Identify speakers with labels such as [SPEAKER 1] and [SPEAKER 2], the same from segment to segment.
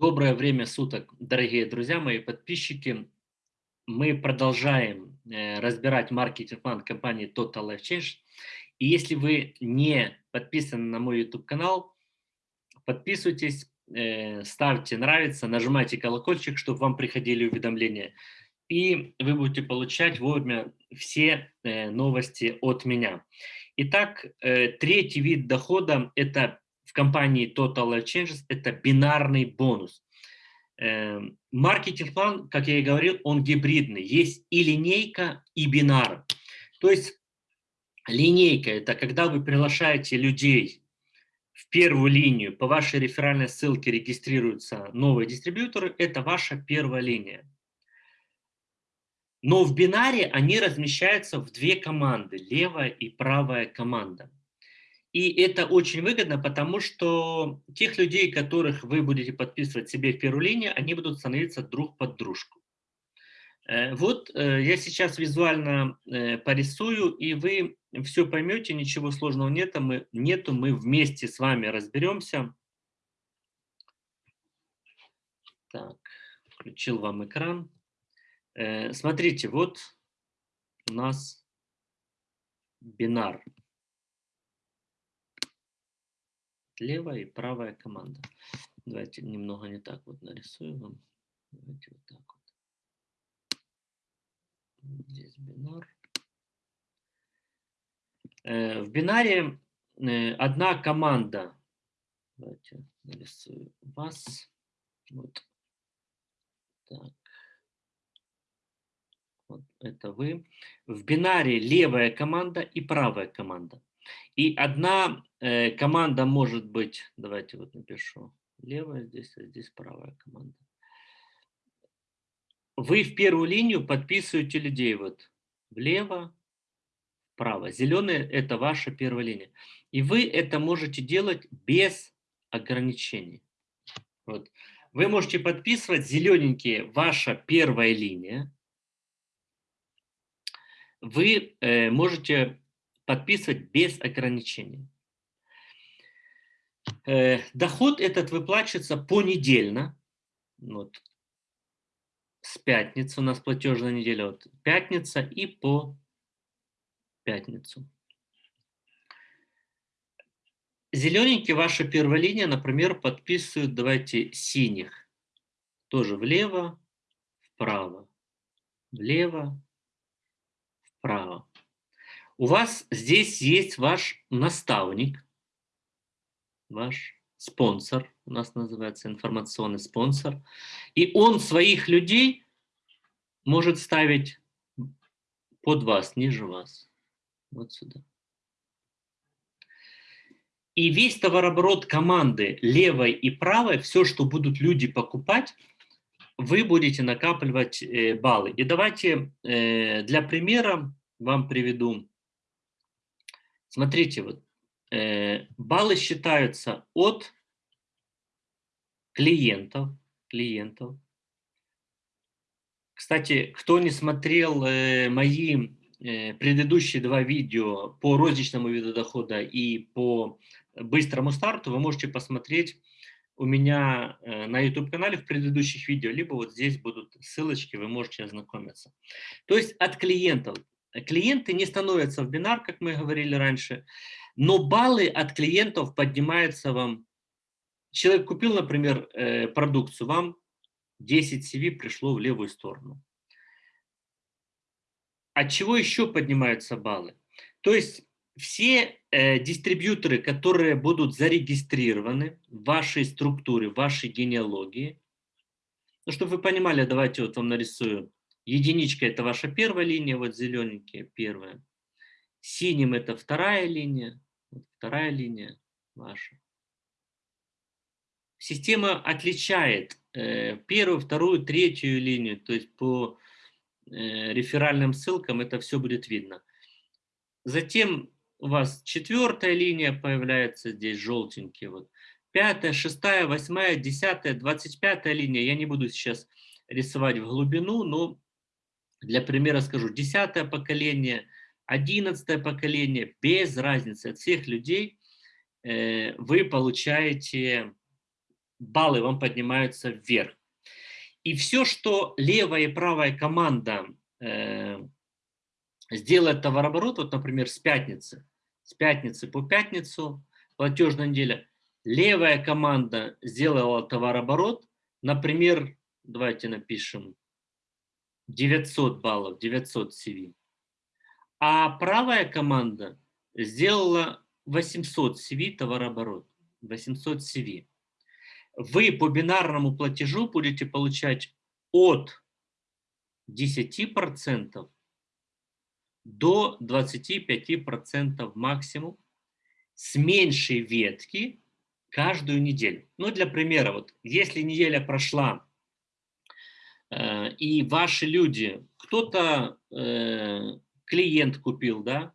[SPEAKER 1] Доброе время суток, дорогие друзья, мои подписчики. Мы продолжаем э, разбирать маркетинг-план компании Total Life Change. И если вы не подписаны на мой YouTube-канал, подписывайтесь, э, ставьте нравится, нажимайте колокольчик, чтобы вам приходили уведомления. И вы будете получать вовремя все э, новости от меня. Итак, третий вид дохода – это компании Total Life Changes – это бинарный бонус. Эм, маркетинг-план, как я и говорил, он гибридный. Есть и линейка, и бинар. То есть линейка – это когда вы приглашаете людей в первую линию, по вашей реферальной ссылке регистрируются новые дистрибьюторы, это ваша первая линия. Но в бинаре они размещаются в две команды, левая и правая команда. И это очень выгодно, потому что тех людей, которых вы будете подписывать себе в первую линию, они будут становиться друг под дружку. Э, вот э, я сейчас визуально э, порисую, и вы все поймете, ничего сложного нет, мы, нету, мы вместе с вами разберемся. Так, включил вам экран. Смотрите, вот у нас бинар. Левая и правая команда. Давайте немного не так вот нарисую вам. Давайте вот так вот. Здесь бинар. Э, в бинаре э, одна команда. Давайте нарисую вас. Вот. Так. Вот это вы. В бинаре левая команда и правая команда. И одна э, команда может быть, давайте вот напишу, левая здесь, а здесь правая команда. Вы в первую линию подписываете людей вот влево, вправо. Зеленые – это ваша первая линия. И вы это можете делать без ограничений. Вот. Вы можете подписывать зелененькие ваша первая линия. Вы э, можете подписывать без ограничений. Э, доход этот выплачивается понедельно. Вот. С пятницы у нас платежная неделя. Вот. Пятница и по пятницу. Зелененький ваша первая линия, например, подписывают, давайте, синих. Тоже влево, вправо, влево, вправо. У вас здесь есть ваш наставник, ваш спонсор, у нас называется информационный спонсор, и он своих людей может ставить под вас, ниже вас, вот сюда. И весь товарооборот команды левой и правой, все, что будут люди покупать, вы будете накапливать э, баллы. И давайте э, для примера вам приведу Смотрите, вот, э, баллы считаются от клиентов, клиентов. Кстати, кто не смотрел э, мои э, предыдущие два видео по розничному виду дохода и по быстрому старту, вы можете посмотреть у меня э, на YouTube-канале в предыдущих видео, либо вот здесь будут ссылочки, вы можете ознакомиться. То есть от клиентов клиенты не становятся в бинар, как мы говорили раньше, но баллы от клиентов поднимаются вам. Человек купил, например, э, продукцию, вам 10 CV пришло в левую сторону. От чего еще поднимаются баллы? То есть все э, дистрибьюторы, которые будут зарегистрированы в вашей структуре, в вашей генеалогии, ну, чтобы вы понимали, давайте вот вам нарисую Единичка – это ваша первая линия, вот зелененькие – первая. Синим – это вторая линия, вот вторая линия ваша. Система отличает э, первую, вторую, третью линию, то есть по э, реферальным ссылкам это все будет видно. Затем у вас четвертая линия появляется здесь, желтенькие. Вот. Пятая, шестая, восьмая, десятая, двадцать пятая линия. Я не буду сейчас рисовать в глубину, но для примера скажу, десятое поколение, одиннадцатое поколение, без разницы от всех людей э, вы получаете баллы вам поднимаются вверх. И все, что левая и правая команда э, сделает товарооборот, вот, например, с пятницы, с пятницы по пятницу, платежная неделя, левая команда сделала товарооборот, например, давайте напишем 900 баллов, 900 CV, а правая команда сделала 800 CV товарооборот, 800 CV. Вы по бинарному платежу будете получать от 10% до 25% максимум с меньшей ветки каждую неделю. Ну, для примера, вот если неделя прошла, и ваши люди, кто-то э, клиент купил, да,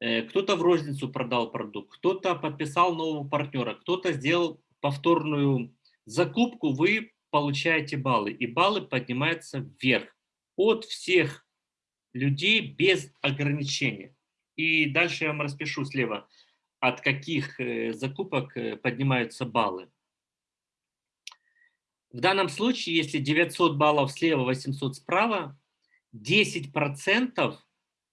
[SPEAKER 1] э, кто-то в розницу продал продукт, кто-то подписал нового партнера, кто-то сделал повторную закупку, вы получаете баллы, и баллы поднимаются вверх от всех людей без ограничения. И дальше я вам распишу слева, от каких э, закупок э, поднимаются баллы. В данном случае, если 900 баллов слева, 800 справа, 10%,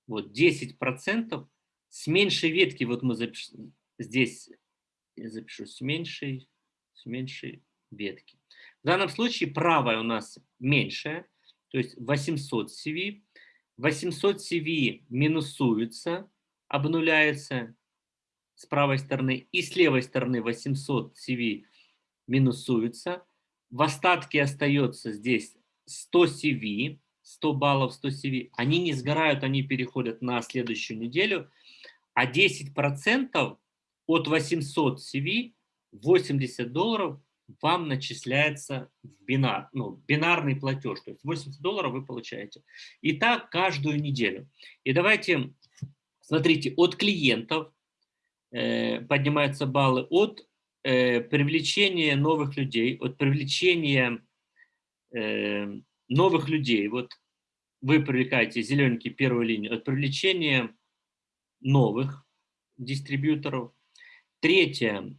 [SPEAKER 1] вот 10% с меньшей ветки, вот мы запишем, здесь я запишу с меньшей, с меньшей ветки. В данном случае правая у нас меньшая, то есть 800 CV, 800 CV минусуется, обнуляется с правой стороны, и с левой стороны 800 CV минусуется. В остатке остается здесь 100 CV, 100 баллов, 100 CV. Они не сгорают, они переходят на следующую неделю. А 10% от 800 CV, 80 долларов, вам начисляется в бинар, ну, бинарный платеж, то есть 80 долларов вы получаете. И так каждую неделю. И давайте, смотрите, от клиентов э, поднимаются баллы, от э, привлечения новых людей, от привлечения э, новых людей, вот вы привлекаете зелененький первую линию, от привлечения новых дистрибьюторов. Третье,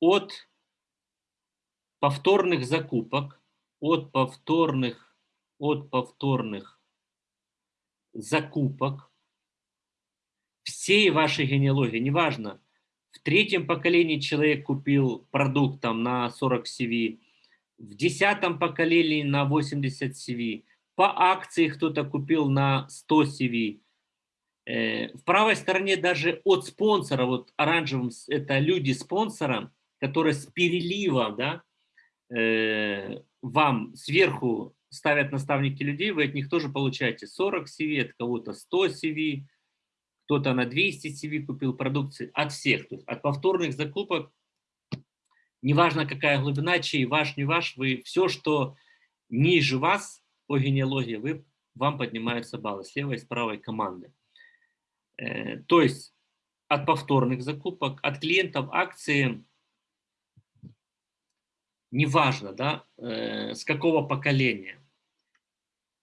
[SPEAKER 1] от повторных закупок, от повторных, от повторных закупок всей вашей генеалогии, неважно, в третьем поколении человек купил продукт там, на 40 CV, в десятом поколении на 80 CV, по акции кто-то купил на 100 CV, э, в правой стороне даже от спонсора, вот оранжевым, это люди спонсора, которые с перелива, да, э, вам сверху ставят наставники людей, вы от них тоже получаете 40 CV, от кого-то 100 CV, кто-то на 200 CV купил продукции, от всех, то есть от повторных закупок, неважно какая глубина, чей ваш, не ваш, вы все, что ниже вас по генеалогии, вы, вам поднимаются баллы с левой и с правой команды. Э, то есть от повторных закупок, от клиентов акции неважно, да, э, с какого поколения.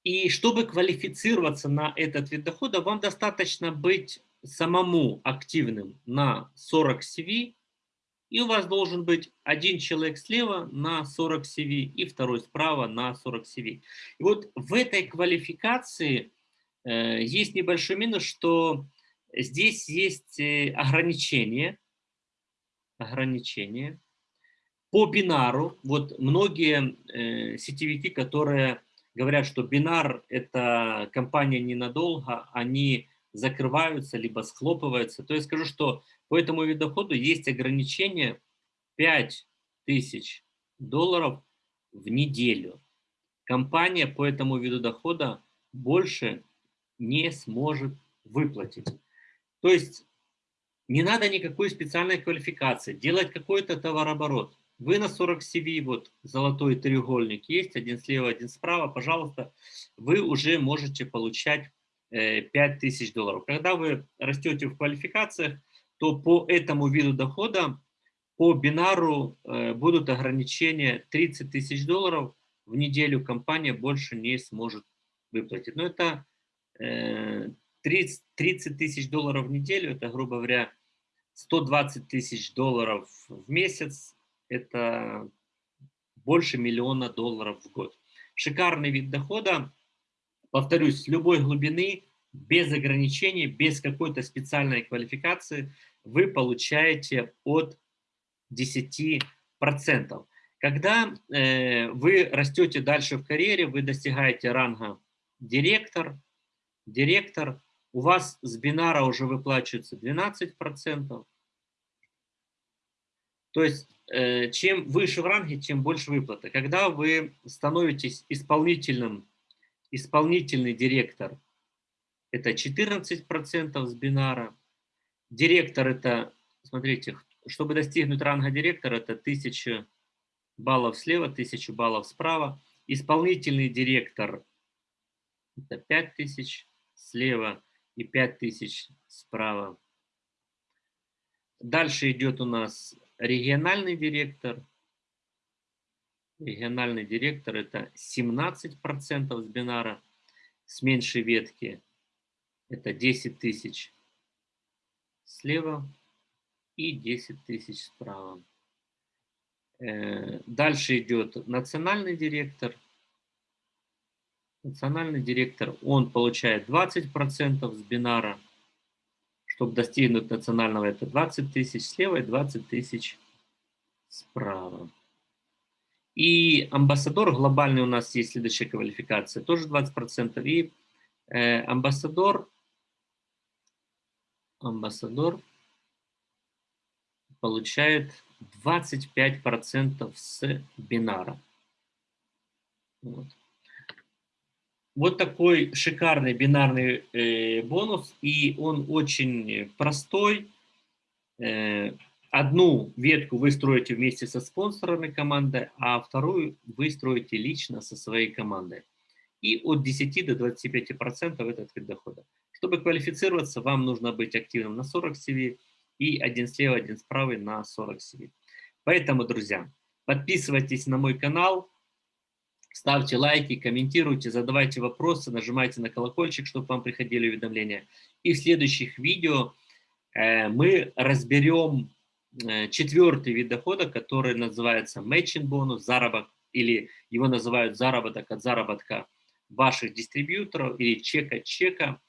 [SPEAKER 1] И чтобы квалифицироваться на этот вид дохода, вам достаточно быть самому активным на 40 CV, и у вас должен быть один человек слева на 40 CV и второй справа на 40 CV. И вот в этой квалификации э, есть небольшой минус, что здесь есть э, ограничения, ограничения, по бинару, вот многие э, сетевики, которые говорят, что бинар – это компания ненадолго, они закрываются, либо схлопываются, то я скажу, что по этому виду дохода есть ограничение 5000 долларов в неделю. Компания по этому виду дохода больше не сможет выплатить. То есть не надо никакой специальной квалификации, делать какой-то товарооборот. Вы на 40 CV, вот золотой треугольник есть, один слева, один справа, пожалуйста, вы уже можете получать 5000 э, долларов. Когда вы растете в квалификациях, то по этому виду дохода, по бинару э, будут ограничения 30 тысяч долларов в неделю компания больше не сможет выплатить. Но это 30 э, тысяч долларов в неделю, это, грубо говоря, 120 тысяч долларов в месяц, это больше миллиона долларов в год. Шикарный вид дохода, повторюсь, с любой глубины, без ограничений, без какой-то специальной квалификации вы получаете от 10%. Когда э, вы растете дальше в карьере, вы достигаете ранга директор, директор, у вас с бинара уже выплачивается 12%. То есть, э, чем выше в ранге, тем больше выплаты. Когда вы становитесь исполнительным, исполнительный директор, это 14% с бинара. Директор это, смотрите, чтобы достигнуть ранга директора, это 1000 баллов слева, 1000 баллов справа. Исполнительный директор – это 5000 слева и 5000 справа. Дальше идет у нас региональный директор. Региональный директор – это 17% с бинара. С меньшей ветки – это 10 тысяч слева и 10 тысяч справа. Э, дальше идет национальный директор. Национальный директор, он получает 20% с бинара. Чтобы достигнуть национального, это 20 тысяч слева и 20 тысяч справа. И амбассадор глобальный у нас есть следующая квалификация, тоже 20%. И э, амбассадор, амбассадор получает 25% с бинара. Вот. Вот такой шикарный бинарный э, бонус, и он очень простой. Э, одну ветку вы строите вместе со спонсорами команды, а вторую вы строите лично со своей командой. И от 10 до 25% этот вид дохода. Чтобы квалифицироваться, вам нужно быть активным на 40 CV, и один слева, один справа на 40 CV. Поэтому, друзья, подписывайтесь на мой канал, ставьте лайки, комментируйте, задавайте вопросы, нажимайте на колокольчик, чтобы вам приходили уведомления. И в следующих видео э, мы разберем э, четвертый вид дохода, который называется matching бонус, заработок, или его называют заработок от заработка ваших дистрибьюторов или чека чека.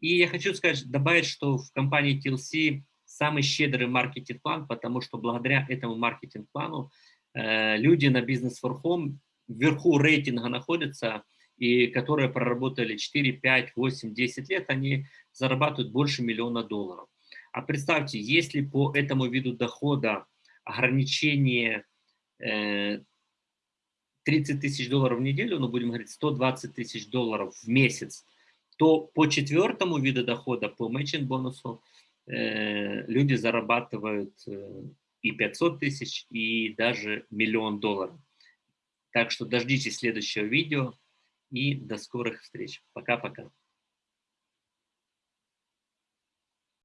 [SPEAKER 1] И я хочу сказать, добавить, что в компании TLC самый щедрый маркетинг-план, потому что благодаря этому маркетинг-плану э, люди на бизнес for home вверху рейтинга находятся, и которые проработали 4, 5, 8, 10 лет, они зарабатывают больше миллиона долларов. А представьте, если по этому виду дохода ограничение э, 30 тысяч долларов в неделю, ну будем говорить 120 тысяч долларов в месяц, то по четвертому виду дохода, по matching бонусу, Э, люди зарабатывают э, и 500 тысяч, и даже миллион долларов. Так что дождитесь следующего видео и до скорых встреч. Пока-пока.